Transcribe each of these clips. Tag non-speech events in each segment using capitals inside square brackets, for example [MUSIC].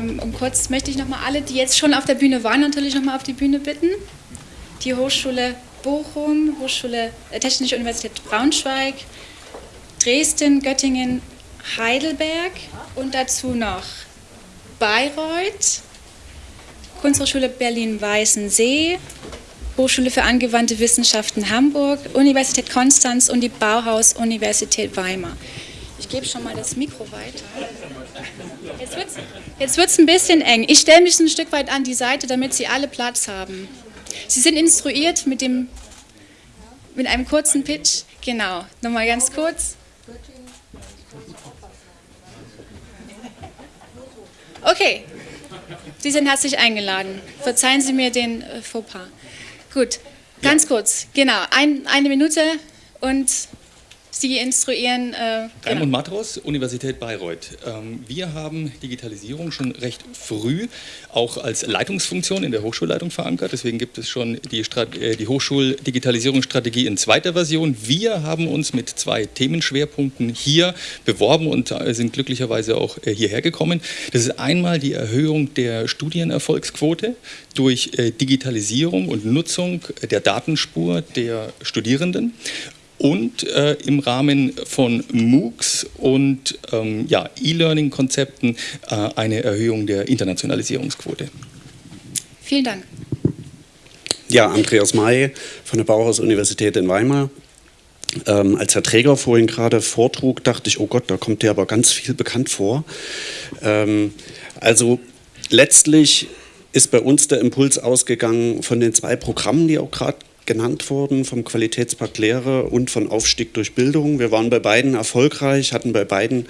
Ähm, und kurz möchte ich nochmal alle, die jetzt schon auf der Bühne waren, natürlich nochmal auf die Bühne bitten. Die Hochschule Bochum, Hochschule äh, Technische Universität Braunschweig, Dresden, Göttingen, Heidelberg und dazu noch Bayreuth, Kunsthochschule Berlin-Weißensee, Hochschule für angewandte Wissenschaften Hamburg, Universität Konstanz und die Bauhaus-Universität Weimar. Ich gebe schon mal das Mikro weiter. Jetzt wird es ein bisschen eng. Ich stelle mich ein Stück weit an die Seite, damit Sie alle Platz haben. Sie sind instruiert mit, dem, mit einem kurzen Pitch. Genau, nochmal ganz kurz. Okay, Sie sind herzlich eingeladen. Verzeihen Sie mir den äh, Fauxpas. Gut, ganz ja. kurz, genau, ein, eine Minute und Sie instruieren. Äh, genau. Raimund Matros, Universität Bayreuth. Ähm, wir haben Digitalisierung schon recht früh auch als Leitungsfunktion in der Hochschulleitung verankert. Deswegen gibt es schon die, äh, die Hochschuldigitalisierungsstrategie in zweiter Version. Wir haben uns mit zwei Themenschwerpunkten hier beworben und äh, sind glücklicherweise auch äh, hierher gekommen. Das ist einmal die Erhöhung der Studienerfolgsquote durch äh, Digitalisierung und Nutzung der Datenspur der Studierenden und äh, im Rahmen von MOOCs und ähm, ja, E-Learning-Konzepten äh, eine Erhöhung der Internationalisierungsquote. Vielen Dank. Ja, Andreas May von der Bauhaus-Universität in Weimar. Ähm, als Herr Träger vorhin gerade vortrug, dachte ich, oh Gott, da kommt dir aber ganz viel bekannt vor. Ähm, also letztlich ist bei uns der Impuls ausgegangen von den zwei Programmen, die auch gerade genannt worden, vom Qualitätspakt Lehre und von Aufstieg durch Bildung. Wir waren bei beiden erfolgreich, hatten bei beiden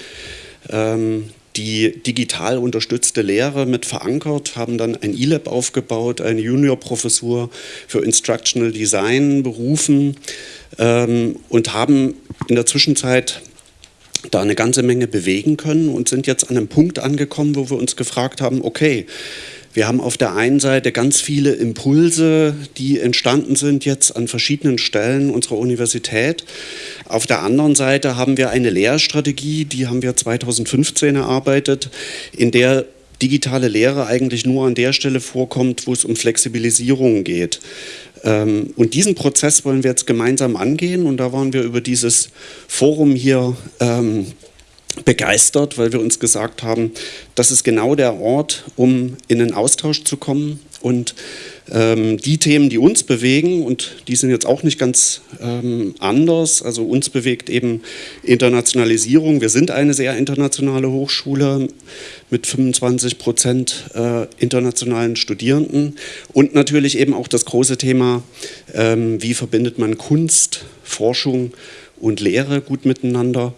ähm, die digital unterstützte Lehre mit verankert, haben dann ein E-Lab aufgebaut, eine Juniorprofessur für Instructional Design berufen ähm, und haben in der Zwischenzeit da eine ganze Menge bewegen können und sind jetzt an einem Punkt angekommen, wo wir uns gefragt haben, okay, wir haben auf der einen Seite ganz viele Impulse, die entstanden sind jetzt an verschiedenen Stellen unserer Universität. Auf der anderen Seite haben wir eine Lehrstrategie, die haben wir 2015 erarbeitet, in der digitale Lehre eigentlich nur an der Stelle vorkommt, wo es um Flexibilisierung geht. Ähm, und diesen Prozess wollen wir jetzt gemeinsam angehen und da waren wir über dieses Forum hier ähm, begeistert, weil wir uns gesagt haben, das ist genau der Ort, um in den Austausch zu kommen. Und ähm, die Themen, die uns bewegen, und die sind jetzt auch nicht ganz ähm, anders, also uns bewegt eben Internationalisierung. Wir sind eine sehr internationale Hochschule mit 25 Prozent äh, internationalen Studierenden. Und natürlich eben auch das große Thema, ähm, wie verbindet man Kunst, Forschung und Lehre gut miteinander.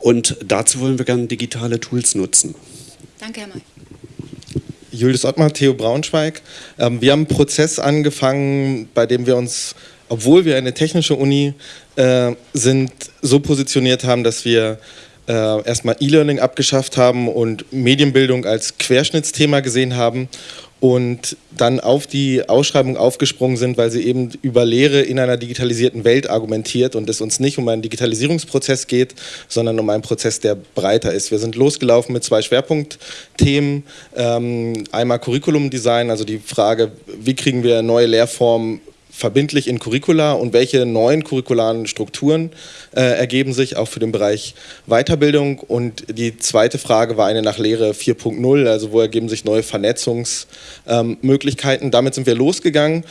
Und dazu wollen wir gerne digitale Tools nutzen. Danke, Herr May. Julius Ottmar, Theo Braunschweig. Ähm, wir haben einen Prozess angefangen, bei dem wir uns, obwohl wir eine technische Uni äh, sind, so positioniert haben, dass wir äh, erstmal E-Learning abgeschafft haben und Medienbildung als Querschnittsthema gesehen haben und dann auf die Ausschreibung aufgesprungen sind, weil sie eben über Lehre in einer digitalisierten Welt argumentiert und es uns nicht um einen Digitalisierungsprozess geht, sondern um einen Prozess, der breiter ist. Wir sind losgelaufen mit zwei Schwerpunktthemen. Ähm, einmal Curriculum-Design, also die Frage, wie kriegen wir neue Lehrformen verbindlich in Curricula und welche neuen curricularen Strukturen äh, ergeben sich auch für den Bereich Weiterbildung. Und die zweite Frage war eine nach Lehre 4.0, also wo ergeben sich neue Vernetzungsmöglichkeiten. Ähm, Damit sind wir losgegangen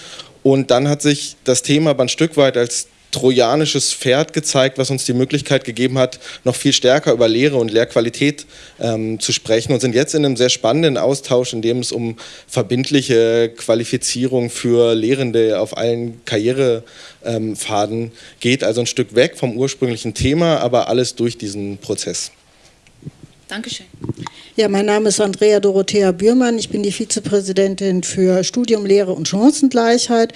und dann hat sich das Thema aber ein Stück weit als trojanisches Pferd gezeigt, was uns die Möglichkeit gegeben hat, noch viel stärker über Lehre und Lehrqualität ähm, zu sprechen und sind jetzt in einem sehr spannenden Austausch, in dem es um verbindliche Qualifizierung für Lehrende auf allen Karrierepfaden ähm, geht. Also ein Stück weg vom ursprünglichen Thema, aber alles durch diesen Prozess. Dankeschön. Ja, mein Name ist Andrea Dorothea Bührmann. Ich bin die Vizepräsidentin für Studium, Lehre und Chancengleichheit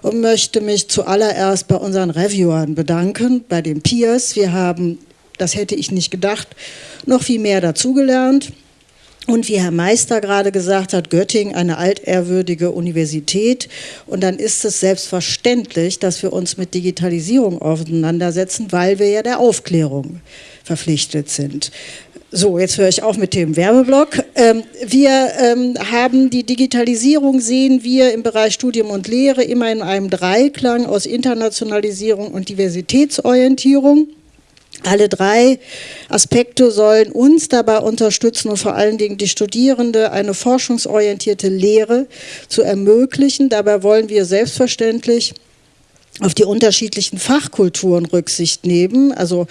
und möchte mich zuallererst bei unseren Reviewern bedanken, bei den Peers. Wir haben, das hätte ich nicht gedacht, noch viel mehr dazugelernt. Und wie Herr Meister gerade gesagt hat, Göttingen eine altehrwürdige Universität. Und dann ist es selbstverständlich, dass wir uns mit Digitalisierung auseinandersetzen, weil wir ja der Aufklärung verpflichtet sind. So, jetzt höre ich auf mit dem Werbeblock. Ähm, wir ähm, haben die Digitalisierung, sehen wir im Bereich Studium und Lehre immer in einem Dreiklang aus Internationalisierung und Diversitätsorientierung. Alle drei Aspekte sollen uns dabei unterstützen und vor allen Dingen die Studierende eine forschungsorientierte Lehre zu ermöglichen. Dabei wollen wir selbstverständlich auf die unterschiedlichen Fachkulturen Rücksicht nehmen. Also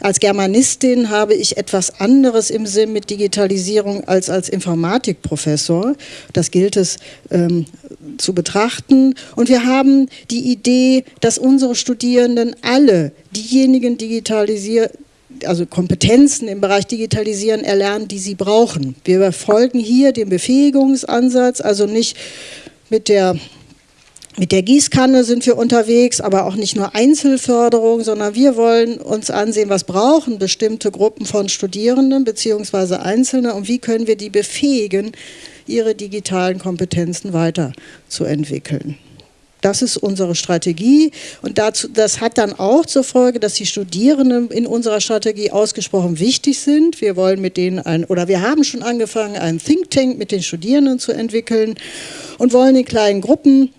als Germanistin habe ich etwas anderes im Sinn mit Digitalisierung als als Informatikprofessor. Das gilt es ähm, zu betrachten. Und wir haben die Idee, dass unsere Studierenden alle diejenigen digitalisieren, also Kompetenzen im Bereich Digitalisieren erlernen, die sie brauchen. Wir folgen hier dem Befähigungsansatz, also nicht mit der mit der Gießkanne sind wir unterwegs, aber auch nicht nur Einzelförderung, sondern wir wollen uns ansehen, was brauchen bestimmte Gruppen von Studierenden bzw. Einzelne und wie können wir die befähigen, ihre digitalen Kompetenzen weiterzuentwickeln. Das ist unsere Strategie und dazu, das hat dann auch zur Folge, dass die Studierenden in unserer Strategie ausgesprochen wichtig sind. Wir wollen mit denen ein, oder wir haben schon angefangen, einen Think Tank mit den Studierenden zu entwickeln und wollen in kleinen Gruppen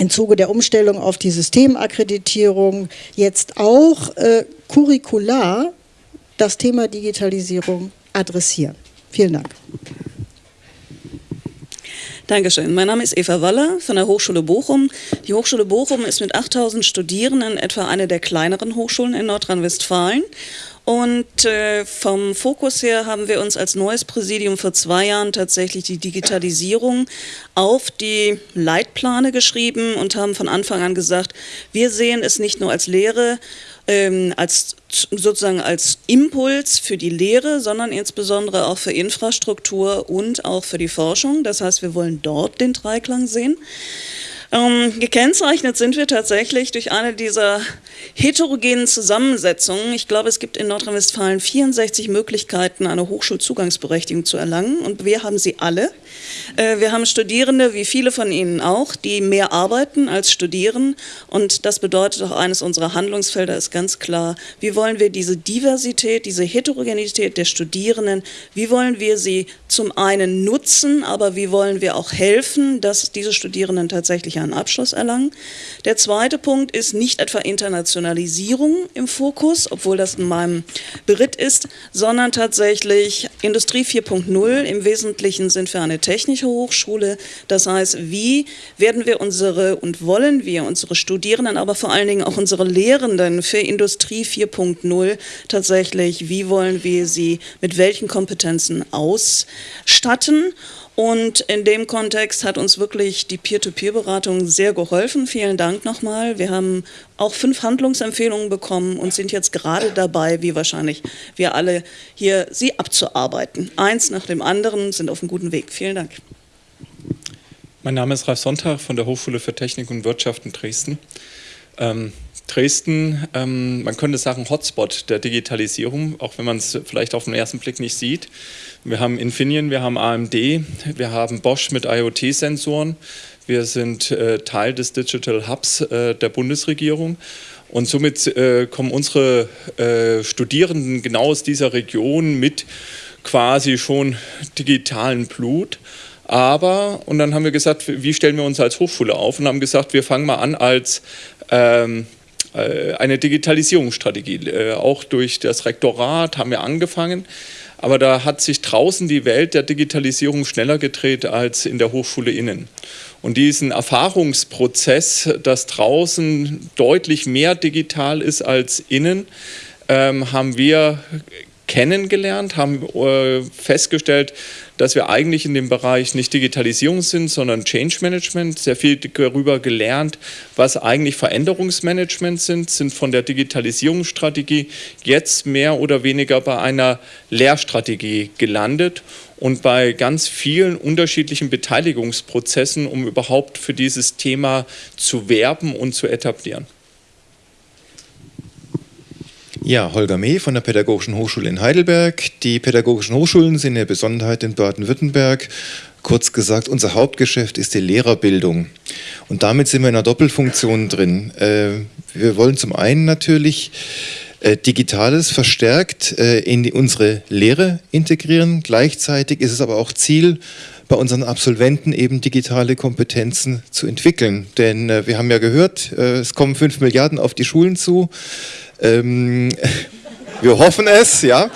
im Zuge der Umstellung auf die Systemakkreditierung jetzt auch äh, curricular das Thema Digitalisierung adressieren. Vielen Dank. Dankeschön. Mein Name ist Eva Waller von der Hochschule Bochum. Die Hochschule Bochum ist mit 8000 Studierenden etwa eine der kleineren Hochschulen in Nordrhein-Westfalen und äh, vom Fokus her haben wir uns als neues Präsidium vor zwei Jahren tatsächlich die Digitalisierung auf die Leitplane geschrieben und haben von Anfang an gesagt, wir sehen es nicht nur als Lehre, ähm, als sozusagen als Impuls für die Lehre, sondern insbesondere auch für Infrastruktur und auch für die Forschung. Das heißt, wir wollen dort den Dreiklang sehen. Ähm, gekennzeichnet sind wir tatsächlich durch eine dieser heterogenen Zusammensetzungen. Ich glaube, es gibt in Nordrhein-Westfalen 64 Möglichkeiten, eine Hochschulzugangsberechtigung zu erlangen und wir haben sie alle. Äh, wir haben Studierende, wie viele von Ihnen auch, die mehr arbeiten als studieren und das bedeutet auch eines unserer Handlungsfelder ist ganz klar, wie wollen wir diese Diversität, diese Heterogenität der Studierenden, wie wollen wir sie zum einen nutzen, aber wie wollen wir auch helfen, dass diese Studierenden tatsächlich einen Abschluss erlangen. Der zweite Punkt ist nicht etwa Internationalisierung im Fokus, obwohl das in meinem Beritt ist, sondern tatsächlich Industrie 4.0. Im Wesentlichen sind wir eine technische Hochschule. Das heißt, wie werden wir unsere und wollen wir unsere Studierenden, aber vor allen Dingen auch unsere Lehrenden für Industrie 4.0 tatsächlich, wie wollen wir sie mit welchen Kompetenzen ausstatten? Und in dem Kontext hat uns wirklich die Peer-to-Peer-Beratung sehr geholfen. Vielen Dank nochmal. Wir haben auch fünf Handlungsempfehlungen bekommen und sind jetzt gerade dabei, wie wahrscheinlich wir alle hier, sie abzuarbeiten. Eins nach dem anderen sind auf einem guten Weg. Vielen Dank. Mein Name ist Ralf Sonntag von der Hochschule für Technik und Wirtschaft in Dresden. Ähm, Dresden, ähm, man könnte sagen, Hotspot der Digitalisierung, auch wenn man es vielleicht auf den ersten Blick nicht sieht. Wir haben Infineon, wir haben AMD, wir haben Bosch mit IoT-Sensoren. Wir sind äh, Teil des Digital Hubs äh, der Bundesregierung. Und somit äh, kommen unsere äh, Studierenden genau aus dieser Region mit quasi schon digitalen Blut. Aber, und dann haben wir gesagt, wie stellen wir uns als Hochschule auf? Und haben gesagt, wir fangen mal an als ähm, äh, eine Digitalisierungsstrategie. Äh, auch durch das Rektorat haben wir angefangen. Aber da hat sich draußen die Welt der Digitalisierung schneller gedreht als in der Hochschule innen. Und diesen Erfahrungsprozess, dass draußen deutlich mehr digital ist als innen, ähm, haben wir kennengelernt, haben äh, festgestellt, dass wir eigentlich in dem Bereich nicht Digitalisierung sind, sondern Change Management, sehr viel darüber gelernt, was eigentlich Veränderungsmanagement sind, sind von der Digitalisierungsstrategie jetzt mehr oder weniger bei einer Lehrstrategie gelandet und bei ganz vielen unterschiedlichen Beteiligungsprozessen, um überhaupt für dieses Thema zu werben und zu etablieren. Ja, Holger Meh von der Pädagogischen Hochschule in Heidelberg. Die Pädagogischen Hochschulen sind eine Besonderheit in Baden-Württemberg. Kurz gesagt, unser Hauptgeschäft ist die Lehrerbildung. Und damit sind wir in einer Doppelfunktion drin. Äh, wir wollen zum einen natürlich äh, Digitales verstärkt äh, in unsere Lehre integrieren. Gleichzeitig ist es aber auch Ziel, bei unseren Absolventen eben digitale Kompetenzen zu entwickeln. Denn wir haben ja gehört, es kommen fünf Milliarden auf die Schulen zu. Ähm, wir hoffen es, ja.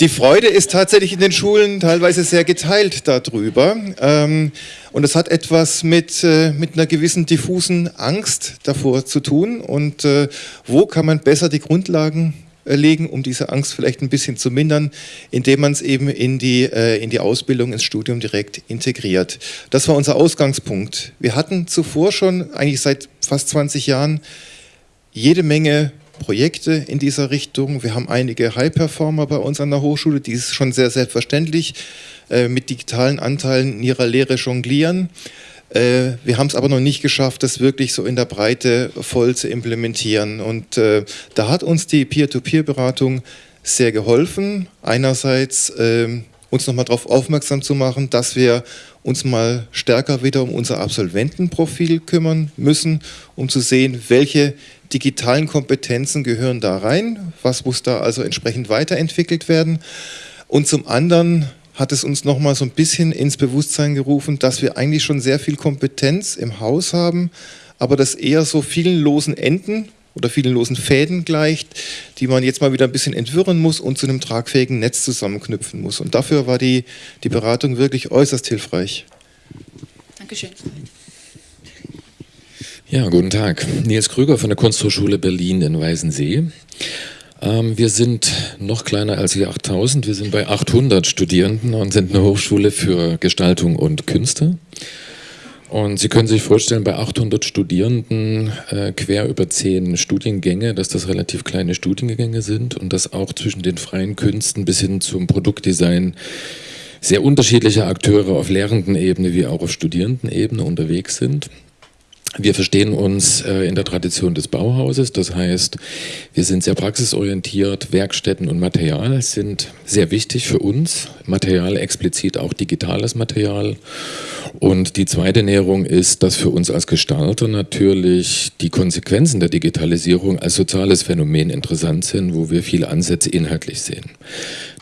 Die Freude ist tatsächlich in den Schulen teilweise sehr geteilt darüber. Ähm, und es hat etwas mit, äh, mit einer gewissen diffusen Angst davor zu tun. Und äh, wo kann man besser die Grundlagen äh, legen, um diese Angst vielleicht ein bisschen zu mindern, indem man es eben in die, in die Ausbildung, ins Studium direkt integriert. Das war unser Ausgangspunkt. Wir hatten zuvor schon, eigentlich seit fast 20 Jahren, jede Menge Projekte in dieser Richtung. Wir haben einige High-Performer bei uns an der Hochschule, die es schon sehr selbstverständlich äh, mit digitalen Anteilen in ihrer Lehre jonglieren. Äh, wir haben es aber noch nicht geschafft, das wirklich so in der Breite voll zu implementieren. Und äh, da hat uns die Peer-to-Peer-Beratung sehr geholfen. Einerseits ähm, uns nochmal darauf aufmerksam zu machen, dass wir uns mal stärker wieder um unser Absolventenprofil kümmern müssen, um zu sehen, welche digitalen Kompetenzen gehören da rein, was muss da also entsprechend weiterentwickelt werden. Und zum anderen hat es uns nochmal so ein bisschen ins Bewusstsein gerufen, dass wir eigentlich schon sehr viel Kompetenz im Haus haben, aber das eher so vielen losen Enden oder vielen losen Fäden gleicht, die man jetzt mal wieder ein bisschen entwirren muss und zu einem tragfähigen Netz zusammenknüpfen muss. Und dafür war die, die Beratung wirklich äußerst hilfreich. Dankeschön. Ja, guten Tag. Nils Krüger von der Kunsthochschule Berlin in Weißensee. Ähm, wir sind noch kleiner als die 8000, wir sind bei 800 Studierenden und sind eine Hochschule für Gestaltung und Künste. Und Sie können sich vorstellen, bei 800 Studierenden äh, quer über zehn Studiengänge, dass das relativ kleine Studiengänge sind und dass auch zwischen den freien Künsten bis hin zum Produktdesign sehr unterschiedliche Akteure auf Lehrendenebene wie auch auf Studierendenebene unterwegs sind. Wir verstehen uns äh, in der Tradition des Bauhauses, das heißt, wir sind sehr praxisorientiert, Werkstätten und Material sind sehr wichtig für uns, Material explizit auch digitales Material. Und die zweite Näherung ist, dass für uns als Gestalter natürlich die Konsequenzen der Digitalisierung als soziales Phänomen interessant sind, wo wir viele Ansätze inhaltlich sehen.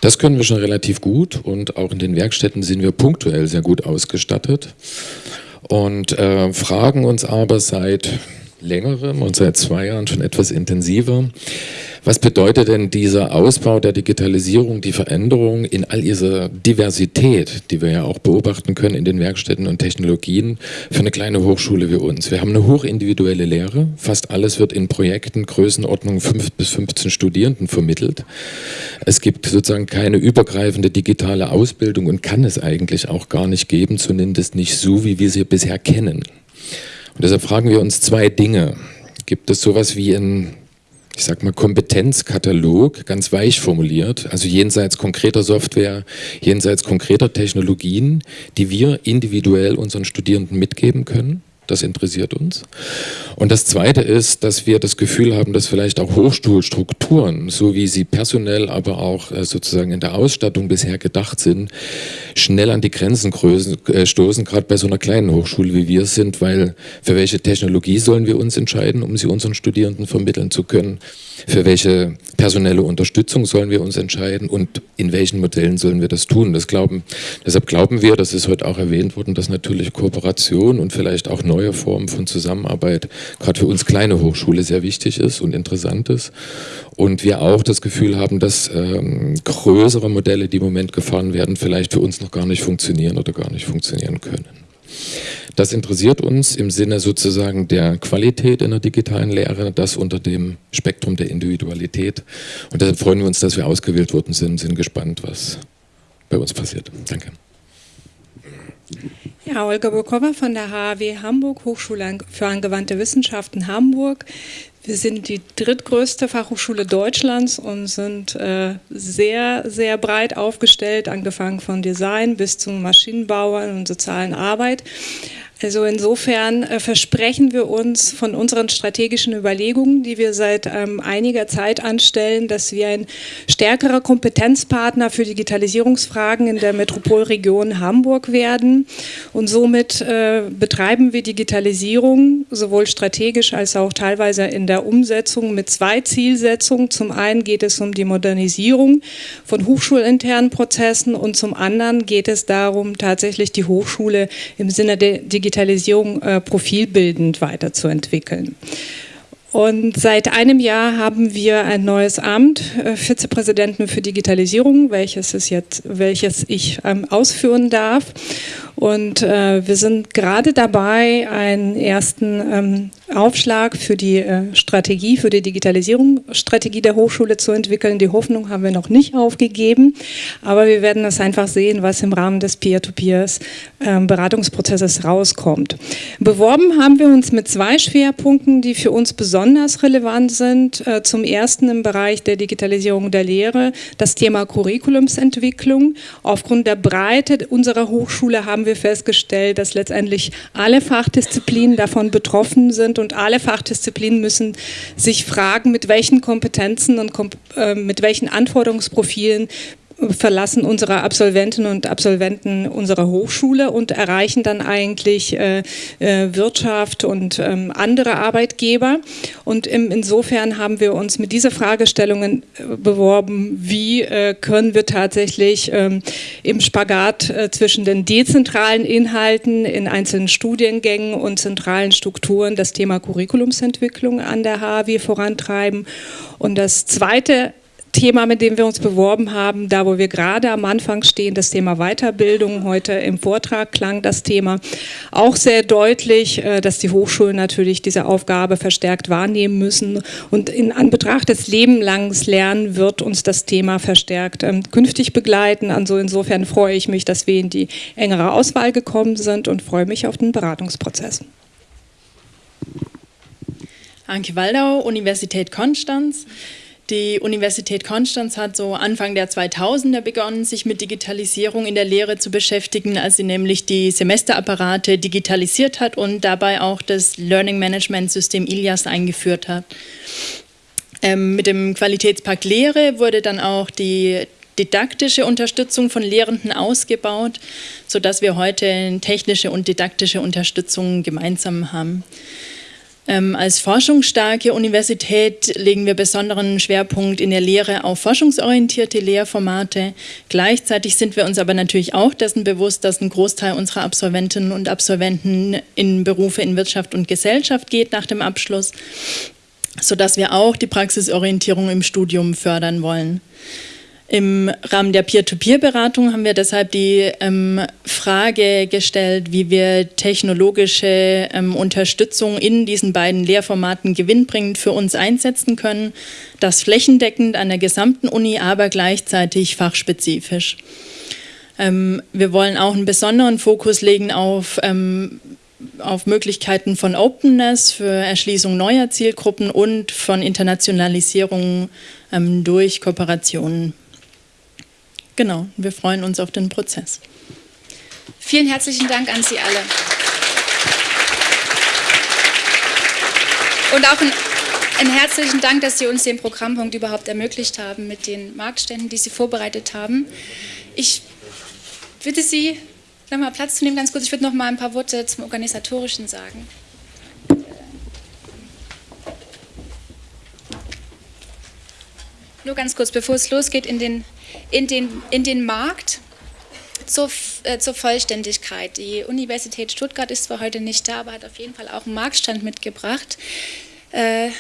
Das können wir schon relativ gut und auch in den Werkstätten sind wir punktuell sehr gut ausgestattet und äh, fragen uns aber seit längerem und seit zwei Jahren schon etwas intensiver, was bedeutet denn dieser Ausbau der Digitalisierung, die Veränderung in all dieser Diversität, die wir ja auch beobachten können in den Werkstätten und Technologien für eine kleine Hochschule wie uns? Wir haben eine hochindividuelle Lehre. Fast alles wird in Projekten Größenordnung 5 bis 15 Studierenden vermittelt. Es gibt sozusagen keine übergreifende digitale Ausbildung und kann es eigentlich auch gar nicht geben, zumindest nicht so, wie wir sie bisher kennen. Und deshalb fragen wir uns zwei Dinge. Gibt es sowas wie ein ich sag mal, Kompetenzkatalog, ganz weich formuliert, also jenseits konkreter Software, jenseits konkreter Technologien, die wir individuell unseren Studierenden mitgeben können. Das interessiert uns. Und das Zweite ist, dass wir das Gefühl haben, dass vielleicht auch Hochschulstrukturen, so wie sie personell, aber auch äh, sozusagen in der Ausstattung bisher gedacht sind, schnell an die Grenzen äh, stoßen, gerade bei so einer kleinen Hochschule wie wir sind, weil für welche Technologie sollen wir uns entscheiden, um sie unseren Studierenden vermitteln zu können? Für welche personelle Unterstützung sollen wir uns entscheiden und in welchen Modellen sollen wir das tun? Das glauben, deshalb glauben wir, das ist heute auch erwähnt worden, dass natürlich Kooperation und vielleicht auch neue Formen von Zusammenarbeit gerade für uns kleine Hochschule sehr wichtig ist und interessant ist. Und wir auch das Gefühl haben, dass ähm, größere Modelle, die im Moment gefahren werden, vielleicht für uns noch gar nicht funktionieren oder gar nicht funktionieren können. Das interessiert uns im Sinne sozusagen der Qualität in der digitalen Lehre, das unter dem Spektrum der Individualität. Und deshalb freuen wir uns, dass wir ausgewählt worden sind, sind gespannt, was bei uns passiert. Danke. Ja, Olga Burkova von der HAW Hamburg, Hochschule für angewandte Wissenschaften Hamburg. Wir sind die drittgrößte Fachhochschule Deutschlands und sind äh, sehr, sehr breit aufgestellt, angefangen von Design bis zu Maschinenbauern und sozialen Arbeit. Also insofern äh, versprechen wir uns von unseren strategischen Überlegungen, die wir seit ähm, einiger Zeit anstellen, dass wir ein stärkerer Kompetenzpartner für Digitalisierungsfragen in der Metropolregion Hamburg werden. Und somit äh, betreiben wir Digitalisierung sowohl strategisch als auch teilweise in der Umsetzung mit zwei Zielsetzungen. Zum einen geht es um die Modernisierung von hochschulinternen Prozessen und zum anderen geht es darum, tatsächlich die Hochschule im Sinne der Digitalisierung Digitalisierung äh, profilbildend weiterzuentwickeln. Und seit einem Jahr haben wir ein neues Amt, äh, Vizepräsidenten für Digitalisierung, welches, ist jetzt, welches ich ähm, ausführen darf. Und äh, wir sind gerade dabei, einen ersten ähm, Aufschlag für die äh, Strategie, für die Digitalisierungsstrategie der Hochschule zu entwickeln. Die Hoffnung haben wir noch nicht aufgegeben, aber wir werden das einfach sehen, was im Rahmen des Peer-to-Peers ähm, rauskommt. Beworben haben wir uns mit zwei Schwerpunkten, die für uns besonders relevant sind. Äh, zum ersten im Bereich der Digitalisierung der Lehre das Thema Curriculumsentwicklung. Aufgrund der Breite unserer Hochschule haben wir festgestellt, dass letztendlich alle Fachdisziplinen davon betroffen sind und alle Fachdisziplinen müssen sich fragen, mit welchen Kompetenzen und äh, mit welchen Anforderungsprofilen verlassen unsere Absolventinnen und Absolventen unsere Hochschule und erreichen dann eigentlich äh, äh, Wirtschaft und ähm, andere Arbeitgeber. Und im, insofern haben wir uns mit dieser Fragestellungen äh, beworben, wie äh, können wir tatsächlich ähm, im Spagat äh, zwischen den dezentralen Inhalten in einzelnen Studiengängen und zentralen Strukturen das Thema Curriculumsentwicklung an der HAW vorantreiben. Und das zweite Thema, mit dem wir uns beworben haben, da wo wir gerade am Anfang stehen, das Thema Weiterbildung. Heute im Vortrag klang das Thema auch sehr deutlich, äh, dass die Hochschulen natürlich diese Aufgabe verstärkt wahrnehmen müssen. Und in Anbetracht des lebenlanges Lernen wird uns das Thema verstärkt ähm, künftig begleiten. Also insofern freue ich mich, dass wir in die engere Auswahl gekommen sind und freue mich auf den Beratungsprozess. Anke Waldau, Universität Konstanz. Die Universität Konstanz hat so Anfang der 2000er begonnen, sich mit Digitalisierung in der Lehre zu beschäftigen, als sie nämlich die Semesterapparate digitalisiert hat und dabei auch das Learning Management System ILIAS eingeführt hat. Ähm, mit dem Qualitätspakt Lehre wurde dann auch die didaktische Unterstützung von Lehrenden ausgebaut, sodass wir heute technische und didaktische Unterstützung gemeinsam haben. Ähm, als forschungsstarke Universität legen wir besonderen Schwerpunkt in der Lehre auf forschungsorientierte Lehrformate. Gleichzeitig sind wir uns aber natürlich auch dessen bewusst, dass ein Großteil unserer Absolventinnen und Absolventen in Berufe in Wirtschaft und Gesellschaft geht nach dem Abschluss, sodass wir auch die Praxisorientierung im Studium fördern wollen. Im Rahmen der Peer-to-Peer-Beratung haben wir deshalb die ähm, Frage gestellt, wie wir technologische ähm, Unterstützung in diesen beiden Lehrformaten gewinnbringend für uns einsetzen können. Das flächendeckend an der gesamten Uni, aber gleichzeitig fachspezifisch. Ähm, wir wollen auch einen besonderen Fokus legen auf ähm, auf Möglichkeiten von Openness für Erschließung neuer Zielgruppen und von Internationalisierung ähm, durch Kooperationen. Genau, wir freuen uns auf den Prozess. Vielen herzlichen Dank an Sie alle. Und auch ein, einen herzlichen Dank, dass Sie uns den Programmpunkt überhaupt ermöglicht haben mit den Marktständen, die Sie vorbereitet haben. Ich bitte Sie, nochmal Platz zu nehmen, ganz kurz. Ich würde noch mal ein paar Worte zum Organisatorischen sagen. Nur ganz kurz, bevor es losgeht, in den in den, in den Markt zur, äh, zur Vollständigkeit. Die Universität Stuttgart ist zwar heute nicht da, aber hat auf jeden Fall auch einen Marktstand mitgebracht. Äh,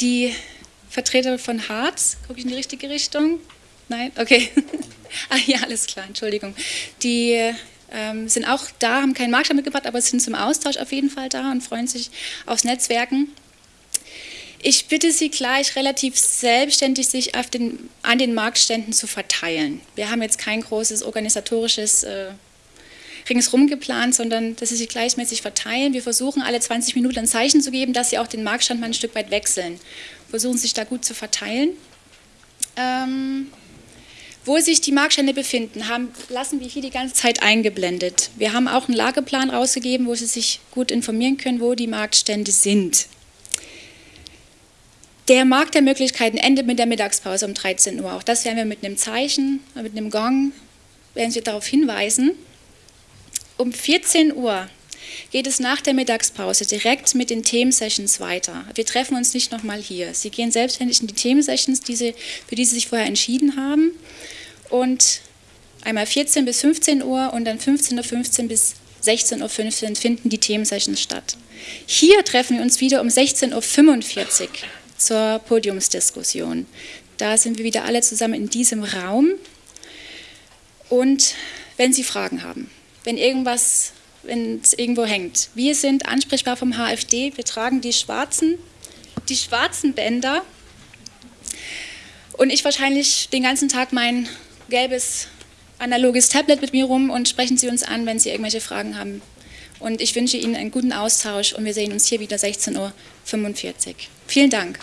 die Vertreter von Harz, gucke ich in die richtige Richtung? Nein? Okay. [LAUGHS] ah ja, alles klar, Entschuldigung. Die ähm, sind auch da, haben keinen Marktstand mitgebracht, aber sind zum Austausch auf jeden Fall da und freuen sich aufs Netzwerken. Ich bitte Sie gleich relativ selbstständig sich den, an den Marktständen zu verteilen. Wir haben jetzt kein großes organisatorisches äh, ringsrum geplant, sondern dass Sie sich gleichmäßig verteilen. Wir versuchen alle 20 Minuten ein Zeichen zu geben, dass Sie auch den Marktstand mal ein Stück weit wechseln. Versuchen sich da gut zu verteilen. Ähm, Wo sich die Marktstände befinden, haben, lassen wir hier die ganze Zeit eingeblendet. Wir haben auch einen Lageplan rausgegeben, wo Sie sich gut informieren können, wo die Marktstände sind. Der Markt der Möglichkeiten endet mit der Mittagspause um 13 Uhr. Auch das werden wir mit einem Zeichen, mit einem Gong, werden Sie darauf hinweisen. Um 14 Uhr geht es nach der Mittagspause direkt mit den Themensessions weiter. Wir treffen uns nicht nochmal hier. Sie gehen selbstständig in die Themensessions, die für die Sie sich vorher entschieden haben. Und einmal 14 bis 15 Uhr und dann 15.15 Uhr bis 16.15 Uhr finden die Themensessions statt. Hier treffen wir uns wieder um 16.45 Uhr zur Podiumsdiskussion. Da sind wir wieder alle zusammen in diesem Raum. Und wenn Sie Fragen haben, wenn irgendwas wenn es irgendwo hängt. Wir sind ansprechbar vom HFD, wir tragen die schwarzen, die schwarzen Bänder und ich wahrscheinlich den ganzen Tag mein gelbes analoges Tablet mit mir rum und sprechen Sie uns an, wenn Sie irgendwelche Fragen haben. Und ich wünsche Ihnen einen guten Austausch und wir sehen uns hier wieder 16.45 Uhr. Vielen Dank.